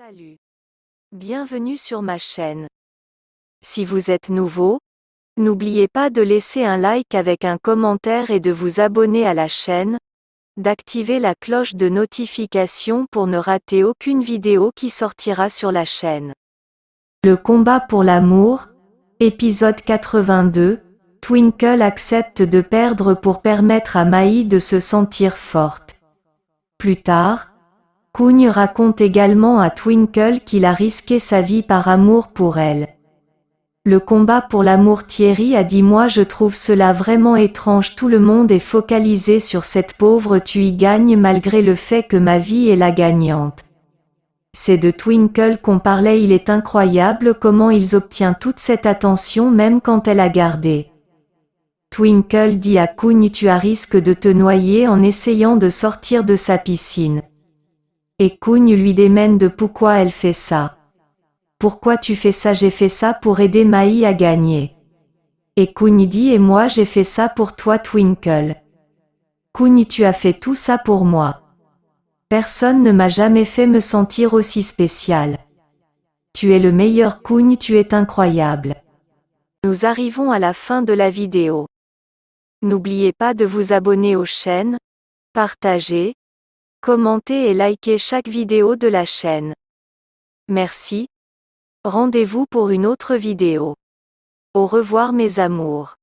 Salut. Bienvenue sur ma chaîne. Si vous êtes nouveau, n'oubliez pas de laisser un like avec un commentaire et de vous abonner à la chaîne, d'activer la cloche de notification pour ne rater aucune vidéo qui sortira sur la chaîne. Le combat pour l'amour, épisode 82, Twinkle accepte de perdre pour permettre à Maï de se sentir forte. Plus tard, Kugne raconte également à Twinkle qu'il a risqué sa vie par amour pour elle. Le combat pour l'amour Thierry a dit moi je trouve cela vraiment étrange tout le monde est focalisé sur cette pauvre tu y gagnes malgré le fait que ma vie est la gagnante. C'est de Twinkle qu'on parlait il est incroyable comment ils obtient toute cette attention même quand elle a gardé. Twinkle dit à Kugne tu as risque de te noyer en essayant de sortir de sa piscine. Et Kugne lui démène de pourquoi elle fait ça. Pourquoi tu fais ça? J'ai fait ça pour aider Maï à gagner. Et Kugne dit et moi j'ai fait ça pour toi Twinkle. Kugne tu as fait tout ça pour moi. Personne ne m'a jamais fait me sentir aussi spécial. Tu es le meilleur Kugne tu es incroyable. Nous arrivons à la fin de la vidéo. N'oubliez pas de vous abonner aux chaînes, partager, Commentez et likez chaque vidéo de la chaîne. Merci. Rendez-vous pour une autre vidéo. Au revoir mes amours.